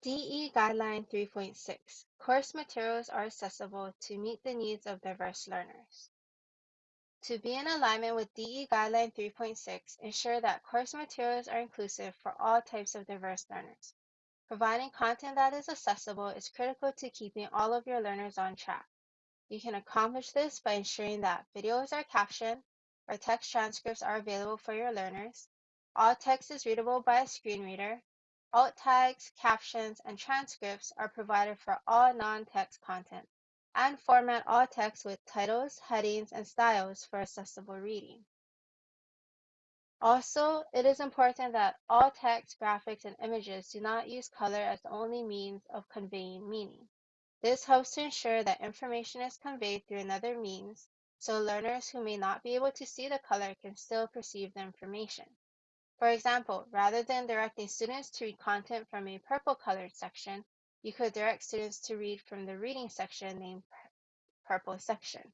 DE Guideline 3.6 Course materials are accessible to meet the needs of diverse learners. To be in alignment with DE Guideline 3.6, ensure that course materials are inclusive for all types of diverse learners. Providing content that is accessible is critical to keeping all of your learners on track. You can accomplish this by ensuring that videos are captioned or text transcripts are available for your learners, all text is readable by a screen reader, Alt tags, captions, and transcripts are provided for all non-text content, and format all text with titles, headings, and styles for accessible reading. Also, it is important that all text, graphics, and images do not use color as the only means of conveying meaning. This helps to ensure that information is conveyed through another means, so learners who may not be able to see the color can still perceive the information. For example, rather than directing students to read content from a purple colored section, you could direct students to read from the reading section named Purple Section.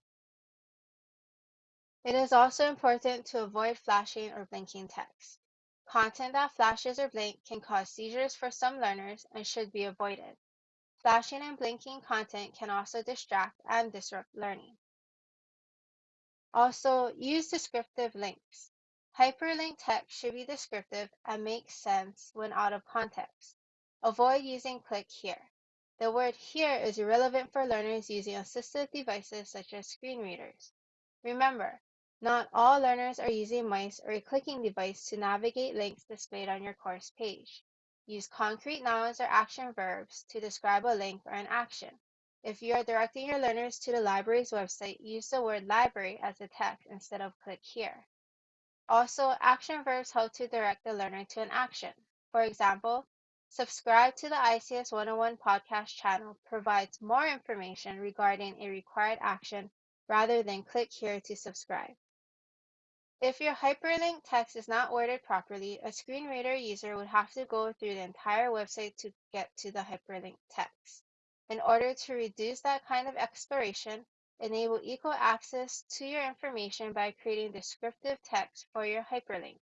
It is also important to avoid flashing or blinking text. Content that flashes or blinks can cause seizures for some learners and should be avoided. Flashing and blinking content can also distract and disrupt learning. Also, use descriptive links. Hyperlink text should be descriptive and make sense when out of context. Avoid using click here. The word here is irrelevant for learners using assistive devices such as screen readers. Remember, not all learners are using mice or a clicking device to navigate links displayed on your course page. Use concrete nouns or action verbs to describe a link or an action. If you are directing your learners to the library's website, use the word library as a text instead of click here. Also, action verbs help to direct the learner to an action. For example, subscribe to the ICS 101 podcast channel provides more information regarding a required action rather than click here to subscribe. If your hyperlink text is not worded properly, a screen reader user would have to go through the entire website to get to the hyperlink text. In order to reduce that kind of exploration, Enable equal access to your information by creating descriptive text for your hyperlink.